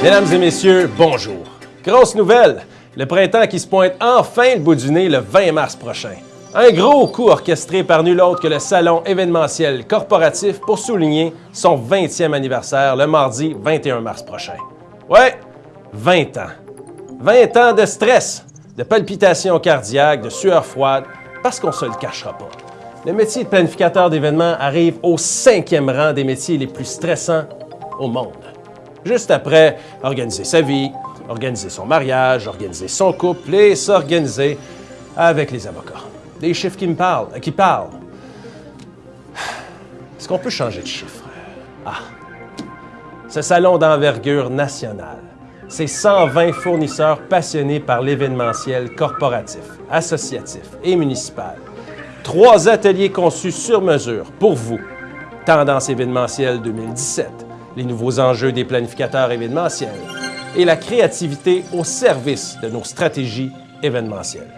Mesdames et messieurs, bonjour. Grosse nouvelle, le printemps qui se pointe enfin le bout du nez le 20 mars prochain. Un gros coup orchestré par nul autre que le salon événementiel corporatif pour souligner son 20e anniversaire le mardi 21 mars prochain. Ouais, 20 ans. 20 ans de stress, de palpitations cardiaques, de sueur froide, parce qu'on se le cachera pas. Le métier de planificateur d'événements arrive au cinquième rang des métiers les plus stressants au monde. Juste après organiser sa vie, organiser son mariage, organiser son couple et s'organiser avec les avocats. Des chiffres qui me parlent, qui parlent. Est-ce qu'on peut changer de chiffre? Ah! Ce salon d'envergure nationale, c'est 120 fournisseurs passionnés par l'événementiel corporatif, associatif et municipal. Trois ateliers conçus sur mesure pour vous. Tendance événementielle 2017, les nouveaux enjeux des planificateurs événementiels et la créativité au service de nos stratégies événementielles.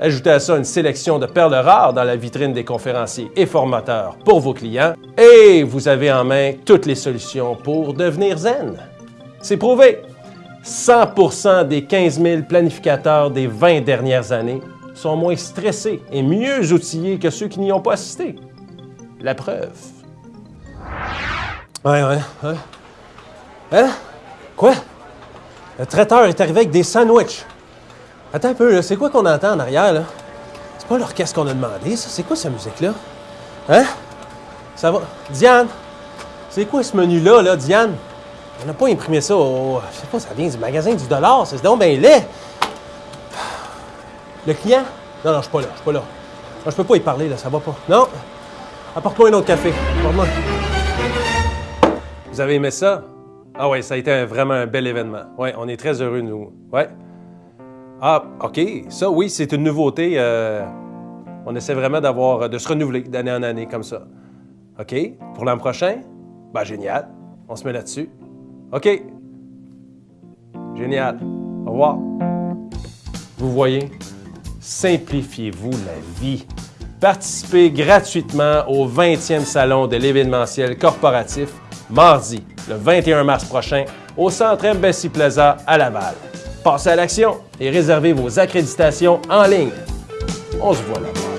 Ajoutez à ça une sélection de perles rares dans la vitrine des conférenciers et formateurs pour vos clients et vous avez en main toutes les solutions pour devenir zen. C'est prouvé. 100% des 15 000 planificateurs des 20 dernières années sont moins stressés et mieux outillés que ceux qui n'y ont pas assisté. La preuve. Ouais, ouais. Hein? Quoi? Le traiteur est arrivé avec des sandwichs. Attends un peu. C'est quoi qu'on entend en arrière, là? C'est pas l'orchestre qu'on a demandé, ça. C'est quoi cette musique-là? Hein? Ça va? Diane? C'est quoi ce menu-là, là, Diane? On n'a pas imprimé ça au... Je sais pas, ça vient du magasin du dollar. C'est donc bien laid. Le client? Non, non, je suis pas là. Je suis pas là. Je peux pas y parler, là. Ça va pas. Non? Apporte-moi un autre café. Apporte-moi. Vous avez aimé ça? Ah oui, ça a été vraiment un bel événement. Oui, on est très heureux, nous. Ouais. Ah, OK. Ça, oui, c'est une nouveauté. euh, on essaie vraiment d'avoir, de se renouveler d'année en année comme ça. OK. Pour l'an prochain? Ben, génial. On se met là-dessus. OK. Génial. Au revoir. Vous voyez, simplifiez-vous la vie. Participez gratuitement au 20e salon de l'événementiel corporatif mardi, le 21 mars prochain, au Centre. Bessie Plaza à Laval. Passez à l'action et réservez vos accréditations en ligne. On se voit là-bas.